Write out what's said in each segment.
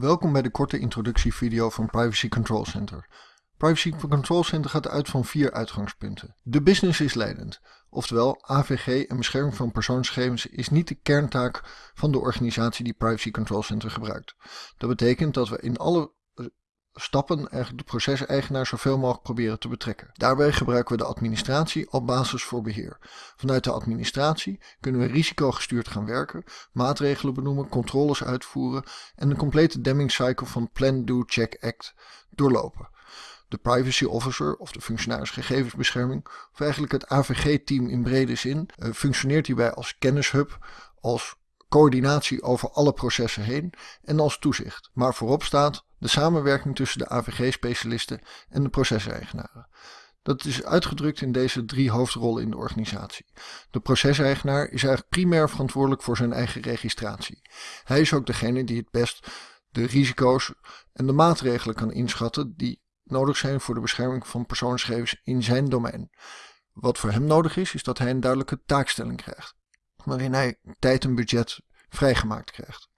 Welkom bij de korte introductievideo van Privacy Control Center. Privacy Control Center gaat uit van vier uitgangspunten. De business is leidend, oftewel AVG en bescherming van persoonsgegevens is niet de kerntaak van de organisatie die Privacy Control Center gebruikt. Dat betekent dat we in alle stappen eigenlijk de proceseigenaar zoveel mogelijk proberen te betrekken. Daarbij gebruiken we de administratie als basis voor beheer. Vanuit de administratie kunnen we risicogestuurd gaan werken, maatregelen benoemen, controles uitvoeren en de complete Deming cycle van Plan, Do, Check, Act doorlopen. De privacy officer of de functionaris gegevensbescherming, of eigenlijk het AVG-team in brede zin, eh, functioneert hierbij als kennishub, als coördinatie over alle processen heen en als toezicht. Maar voorop staat de samenwerking tussen de AVG-specialisten en de proceseigenaren. Dat is uitgedrukt in deze drie hoofdrollen in de organisatie. De proceseigenaar is eigenlijk primair verantwoordelijk voor zijn eigen registratie. Hij is ook degene die het best de risico's en de maatregelen kan inschatten die nodig zijn voor de bescherming van persoonsgegevens in zijn domein. Wat voor hem nodig is, is dat hij een duidelijke taakstelling krijgt, waarin hij tijd en budget vrijgemaakt krijgt.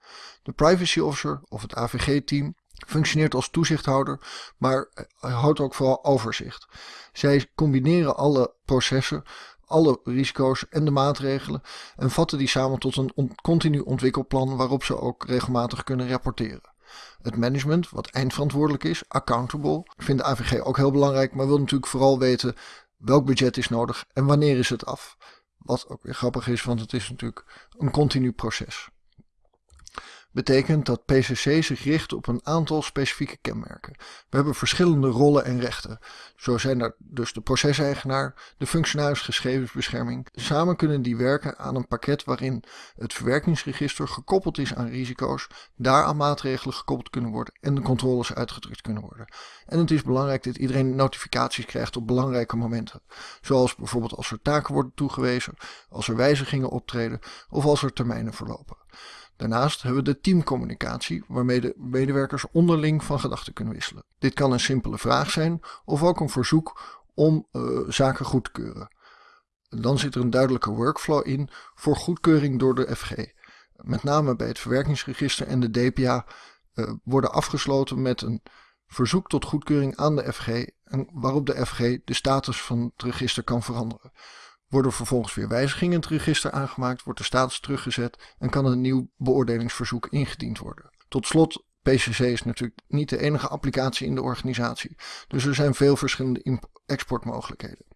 De privacy officer of het AVG-team functioneert als toezichthouder, maar houdt ook vooral overzicht. Zij combineren alle processen, alle risico's en de maatregelen en vatten die samen tot een continu ontwikkelplan waarop ze ook regelmatig kunnen rapporteren. Het management, wat eindverantwoordelijk is, accountable, vindt de AVG ook heel belangrijk, maar wil natuurlijk vooral weten welk budget is nodig en wanneer is het af. Wat ook weer grappig is, want het is natuurlijk een continu proces betekent dat PCC zich richt op een aantal specifieke kenmerken. We hebben verschillende rollen en rechten. Zo zijn er dus de proceseigenaar, de functionaris gegevensbescherming. Samen kunnen die werken aan een pakket waarin het verwerkingsregister gekoppeld is aan risico's, daaraan maatregelen gekoppeld kunnen worden en de controles uitgedrukt kunnen worden. En het is belangrijk dat iedereen notificaties krijgt op belangrijke momenten. Zoals bijvoorbeeld als er taken worden toegewezen, als er wijzigingen optreden of als er termijnen verlopen. Daarnaast hebben we de teamcommunicatie, waarmee de medewerkers onderling van gedachten kunnen wisselen. Dit kan een simpele vraag zijn of ook een verzoek om uh, zaken goed te keuren. Dan zit er een duidelijke workflow in voor goedkeuring door de FG. Met name bij het verwerkingsregister en de DPA eh, worden afgesloten met een verzoek tot goedkeuring aan de FG en waarop de FG de status van het register kan veranderen. Worden vervolgens weer wijzigingen in het register aangemaakt, wordt de status teruggezet en kan een nieuw beoordelingsverzoek ingediend worden. Tot slot, PCC is natuurlijk niet de enige applicatie in de organisatie, dus er zijn veel verschillende exportmogelijkheden.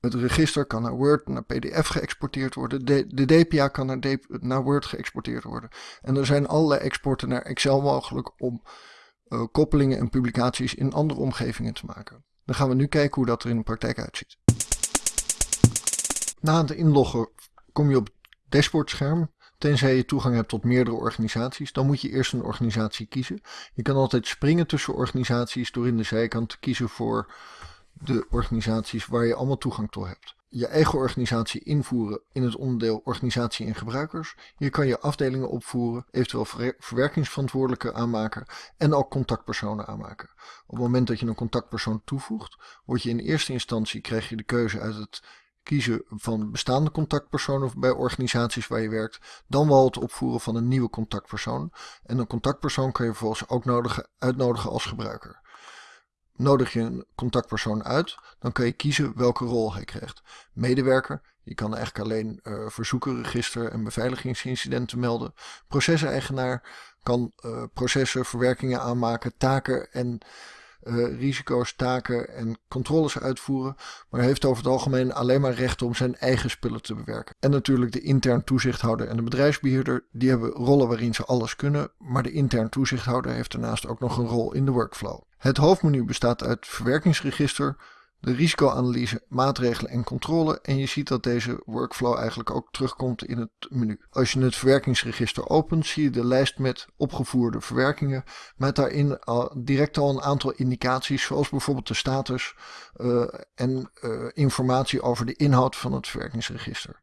Het register kan naar Word, naar PDF geëxporteerd worden. De, DPA kan naar, Word geëxporteerd worden. En er zijn allerlei exporten naar Excel mogelijk om uh, koppelingen en publicaties in andere omgevingen te maken. Dan gaan we nu kijken hoe dat er in de praktijk uitziet. Na het inloggen kom je op het dashboardscherm. Tenzij je toegang hebt tot meerdere organisaties, dan moet je eerst een organisatie kiezen. Je kan altijd springen tussen organisaties door in de zijkant te kiezen voor de organisaties waar je allemaal toegang toe hebt. Je eigen organisatie invoeren in het onderdeel organisatie en gebruikers. Hier kan je afdelingen opvoeren, eventueel verwerkingsverantwoordelijke aanmaken en ook contactpersonen aanmaken. Op het moment dat je een contactpersoon toevoegt, word je in eerste instantie krijg je de keuze uit het kiezen van bestaande contactpersonen bij organisaties waar je werkt, dan wel het opvoeren van een nieuwe contactpersoon. En een contactpersoon kan je vervolgens ook nodigen, uitnodigen als gebruiker. Nodig je een contactpersoon uit, dan kan je kiezen welke rol hij krijgt. Medewerker, je kan eigenlijk alleen uh, verzoekenregister en beveiligingsincidenten melden. Proceseigenaar kan uh, processen, verwerkingen aanmaken, taken en uh, risico's, taken en controles uitvoeren, maar heeft over het algemeen alleen maar recht om zijn eigen spullen te bewerken. En natuurlijk de intern toezichthouder en de bedrijfsbeheerder, die hebben rollen waarin ze alles kunnen, maar de intern toezichthouder heeft daarnaast ook nog een rol in de workflow. Het hoofdmenu bestaat uit verwerkingsregister, de risicoanalyse, maatregelen en controle. En je ziet dat deze workflow eigenlijk ook terugkomt in het menu. Als je het verwerkingsregister opent, zie je de lijst met opgevoerde verwerkingen. Met daarin direct al een aantal indicaties, zoals bijvoorbeeld de status uh, en uh, informatie over de inhoud van het verwerkingsregister.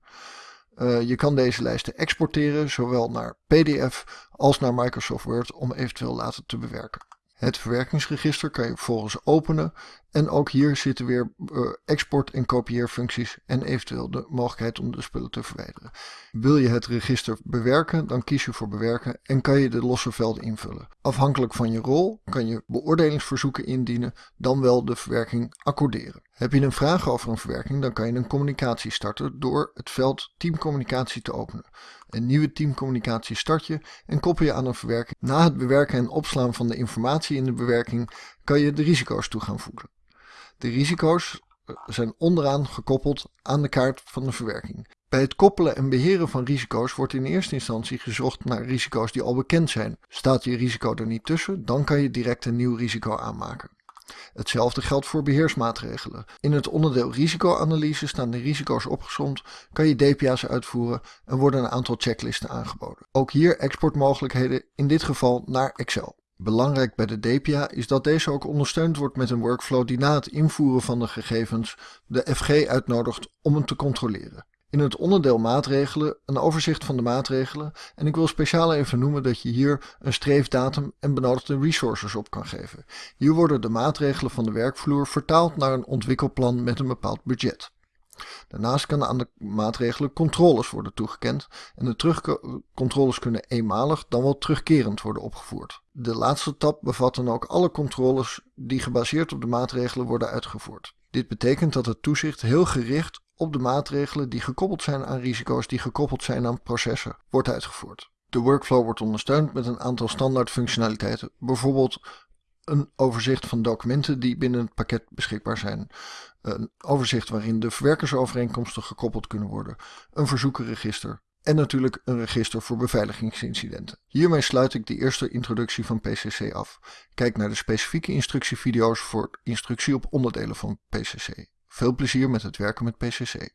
Uh, je kan deze lijsten exporteren, zowel naar PDF als naar Microsoft Word, om eventueel later te bewerken. Het verwerkingsregister kan je vervolgens openen En ook hier zitten weer uh, export- en kopieerfuncties en eventueel de mogelijkheid om de spullen te verwijderen. Wil je het register bewerken, dan kies je voor bewerken en kan je de losse velden invullen. Afhankelijk van je rol kan je beoordelingsverzoeken indienen, dan wel de verwerking accorderen. Heb je een vraag over een verwerking, dan kan je een communicatie starten door het veld teamcommunicatie te openen. Een nieuwe teamcommunicatie start je en koppel je aan een verwerking. Na het bewerken en opslaan van de informatie in de bewerking kan je de risico's toe gaan voegen. De risico's eh, zijn onderaan gekoppeld aan de kaart van de verwerking. Bij het koppelen en beheren van risico's wordt in eerste instantie gezocht naar risico's die al bekend zijn. Staat je risico er niet tussen, dan kan je direct een nieuw risico aanmaken. Hetzelfde geldt voor beheersmaatregelen. In het onderdeel risicoanalyse staan de risico's opgezomd, kan je DPA's uitvoeren en worden een aantal checklisten aangeboden. Ook hier exportmogelijkheden, in dit geval naar Excel. Belangrijk bij de DPA is dat deze ook ondersteund wordt met een workflow die na het invoeren van de gegevens de FG uitnodigt om hem te controleren. In het onderdeel maatregelen een overzicht van de maatregelen en ik wil speciaal even noemen dat je hier een streefdatum en benodigde resources op kan geven. Hier worden de maatregelen van de werkvloer vertaald naar een ontwikkelplan met een bepaald budget. Daarnaast kan aan de maatregelen controles worden toegekend en de terugcontroles kunnen eenmalig dan wel terugkerend worden opgevoerd. De laatste tab bevat dan ook alle controles die gebaseerd op de maatregelen worden uitgevoerd. Dit betekent dat het toezicht heel gericht op de maatregelen die gekoppeld zijn aan risico's die gekoppeld zijn aan processen wordt uitgevoerd. De workflow wordt ondersteund met een aantal standaard functionaliteiten, bijvoorbeeld een overzicht van documenten die binnen het pakket beschikbaar zijn, een overzicht waarin de verwerkersovereenkomsten gekoppeld kunnen worden, een verzoekenregister en natuurlijk een register voor beveiligingsincidenten. Hiermee sluit ik de eerste introductie van PCC af. Kijk naar de specifieke instructievideo's voor instructie op onderdelen van PCC. Veel plezier met het werken met PCC.